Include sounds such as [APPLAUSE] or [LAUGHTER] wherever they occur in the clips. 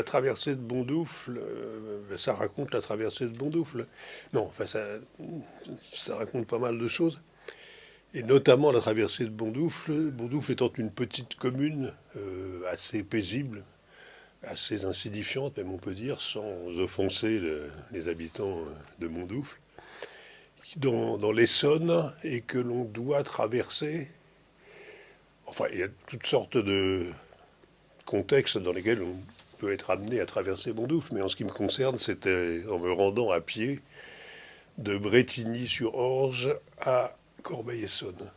la traversée de Bondoufle, euh, ça raconte la traversée de Bondoufle. Non, enfin, ça, ça raconte pas mal de choses. Et notamment la traversée de Bondoufle. Bondoufle étant une petite commune euh, assez paisible, assez insignifiante, même on peut dire, sans offenser les habitants de Bondoufle, dans, dans l'Essonne, et que l'on doit traverser. Enfin, il y a toutes sortes de contextes dans lesquels on peut être amené à traverser Bondoufle, mais en ce qui me concerne, c'était en me rendant à pied de Bretigny-sur-Orge à Corbeil-Essonne.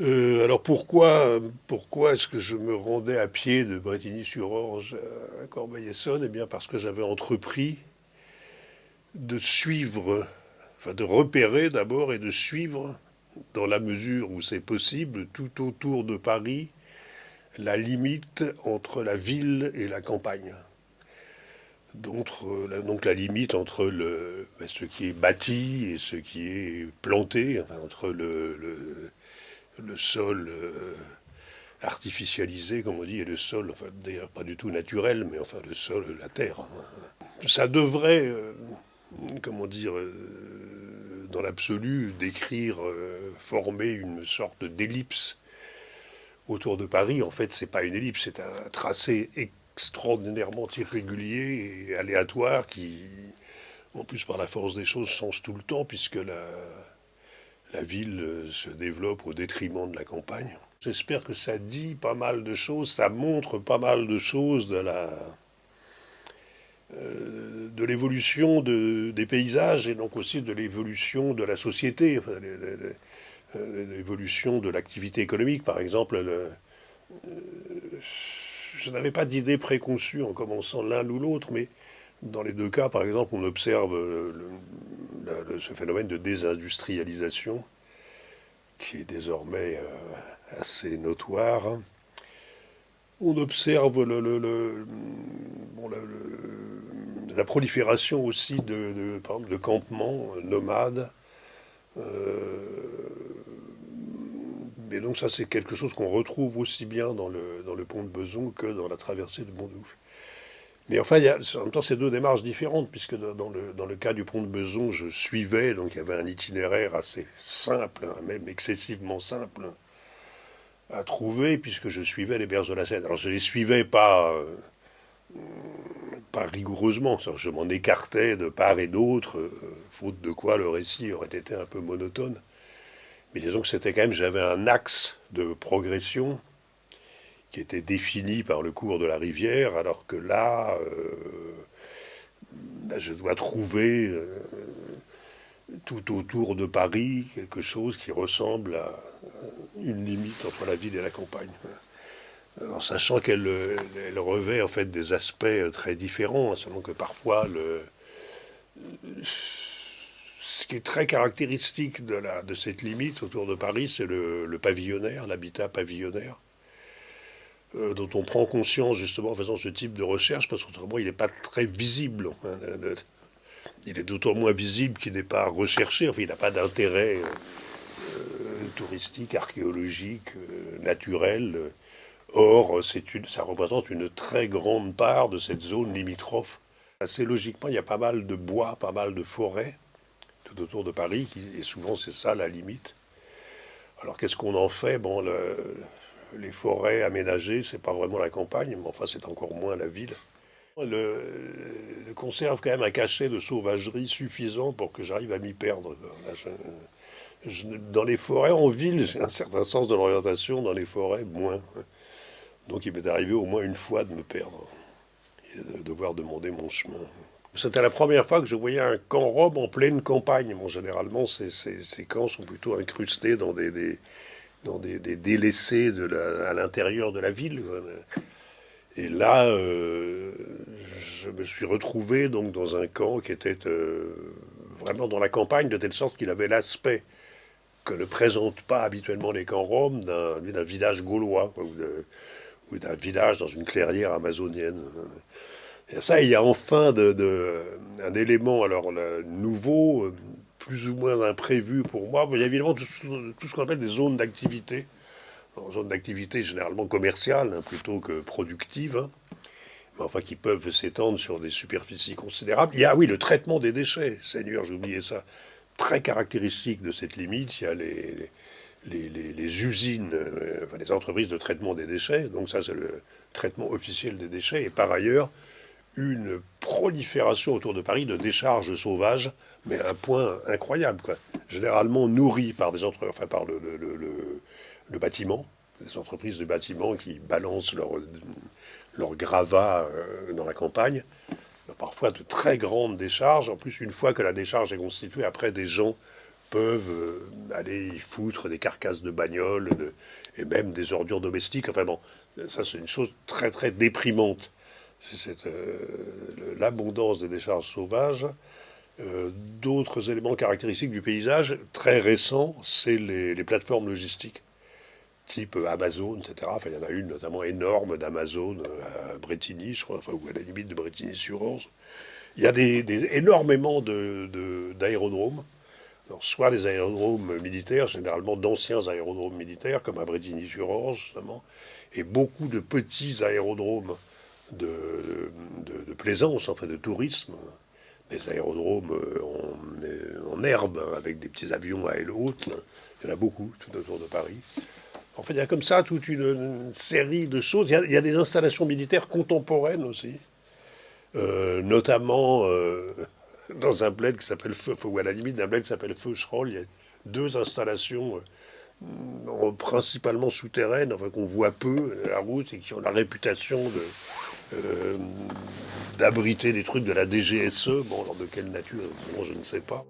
Euh, alors pourquoi, pourquoi est-ce que je me rendais à pied de Bretigny-sur-Orge à Corbeil-Essonne Eh bien parce que j'avais entrepris de suivre, enfin de repérer d'abord et de suivre, dans la mesure où c'est possible, tout autour de Paris, la limite entre la ville et la campagne. Donc, la, donc la limite entre ben, ce qui est bâti et ce qui est planté, entre le, sol euh, artificialisé, comme on dit, et le sol, d'ailleurs pas du tout naturel, mais enfin le sol, la terre. Ça devrait, euh, comment dire, euh, dans l'absolu, décrire, former une sorte d'ellipse autour de Paris, en fait, c'est pas une ellipse, c'est un tracé extraordinairement irrégulier et aléatoire qui, en plus par la force des choses, change tout le temps puisque la, ville se développe au détriment de la campagne. J'espère que ça dit pas mal de choses, ça montre pas mal de choses de la euh, de l'évolution de, des paysages et donc aussi de l'évolution de la société. Euh, l'évolution de l'activité économique. Par exemple, euh, je n'avais pas d'idée préconçue en commençant l'un ou l'autre, mais dans les deux cas, par exemple, on observe ce phénomène de désindustrialisation qui est désormais euh, assez notoire. On observe la prolifération aussi de campements nomades et donc ça, c'est quelque chose qu'on retrouve aussi bien dans le, pont de Beson que dans la traversée de Bondoufle. Mais enfin, il y a, en même temps, c'est deux démarches différentes, puisque dans le, cas du pont de Beson, je suivais, donc il y avait un itinéraire assez simple, hein, même excessivement simple, à trouver, puisque je suivais les berges de la Seine. Alors je les suivais pas, euh, rigoureusement, je m'en écartais de part et d'autre, euh, faute de quoi le récit aurait été un peu monotone. Mais disons que c'était quand même, j'avais un axe de progression qui était défini par le cours de la rivière, alors que là, euh, ben, je dois trouver euh, tout autour de Paris quelque chose qui ressemble à une limite entre la ville et la campagne. En sachant qu'elle revêt en fait des aspects très différents, hein, selon que parfois le ce qui est très caractéristique de, cette limite autour de Paris, c'est le, pavillonnaire, l'habitat pavillonnaire, euh, dont on prend conscience justement en faisant ce type de recherche, parce qu'autrement il n'est pas très visible. Hein, il est d'autant moins visible qu'il n'est pas recherché, enfin il n'a pas d'intérêt euh, touristique, archéologique, euh, naturel. Or, ça représente une très grande part de cette zone limitrophe. Assez logiquement, il y a pas mal de bois, pas mal de forêts autour de Paris, et souvent c'est ça la limite. Alors qu'est-ce qu'on en fait? Bon, les forêts aménagées, c'est pas vraiment la campagne, mais enfin c'est encore moins la ville. Le, conserve quand même un cachet de sauvagerie suffisant pour que j'arrive à m'y perdre. dans les forêts, en ville, j'ai un certain sens de l'orientation, dans les forêts, moins. Donc il m'est arrivé au moins une fois de me perdre et de devoir demander mon chemin. C'était la première fois que je voyais un camp robe en pleine campagne. Bon, généralement, ces, camps sont plutôt incrustés dans des, dans des, délaissés à l'intérieur de la ville. Et là, euh, je me suis retrouvé donc dans un camp qui était euh, vraiment dans la campagne, de telle sorte qu'il avait l'aspect que ne présentent pas habituellement les camps roms d'un village gaulois, ou d'un village dans une clairière amazonienne. Et ça, il y a enfin un élément alors nouveau, plus ou moins imprévu pour moi. Il y a évidemment tout, ce qu'on appelle des zones d'activité. Zones d'activité généralement commerciales hein, plutôt que productives. Hein. mais enfin qui peuvent s'étendre sur des superficies considérables. Il y a, oui, le traitement des déchets. Seigneur, j'ai oublié ça. Très caractéristique de cette limite, il y a les, les, usines, euh, les entreprises de traitement des déchets. Donc ça, c'est le traitement officiel des déchets. Et par ailleurs, une prolifération autour de Paris de décharges sauvages, mais un point incroyable, quoi. Généralement nourries par des entre... enfin, par le, le, bâtiment, des entreprises de bâtiment qui balancent leur, leur gravat euh, dans la campagne. Parfois de très grandes décharges. En plus, une fois que la décharge est constituée, après des gens peuvent euh, aller y foutre des carcasses de bagnoles et même des ordures domestiques. Enfin bon, ça c'est une chose très très déprimante. C'est euh, l'abondance des décharges sauvages. D'autres éléments caractéristiques du paysage très récents, c'est les, plateformes logistiques type Amazon, etc. Enfin, il y en a une notamment énorme d'Amazon euh, à Bretigny, je crois, enfin, ou à la limite de Bretigny-sur-Orge. Il y a des, énormément d'aérodromes. De, soit des aérodromes militaires, généralement d'anciens aérodromes militaires, comme à Bretigny-sur-Orge, justement, et beaucoup de petits aérodromes de, de, plaisance, enfin de tourisme, des aérodromes en, en, herbe, avec des petits avions à aile haute. Il y en a beaucoup tout autour de Paris. En fait, il y a comme ça toute une, série de choses. Il y, a, des installations militaires contemporaines aussi, euh, notamment euh, [LAUGHS] dans un bled qui s'appelle Feu, ou à la limite d'un bled qui s'appelle Feucherolles, il y a deux installations euh, principalement souterraines, enfin qu'on voit peu la route et qui ont la réputation de d'abriter des trucs de la DGSE, bon, de quelle nature, je ne sais pas.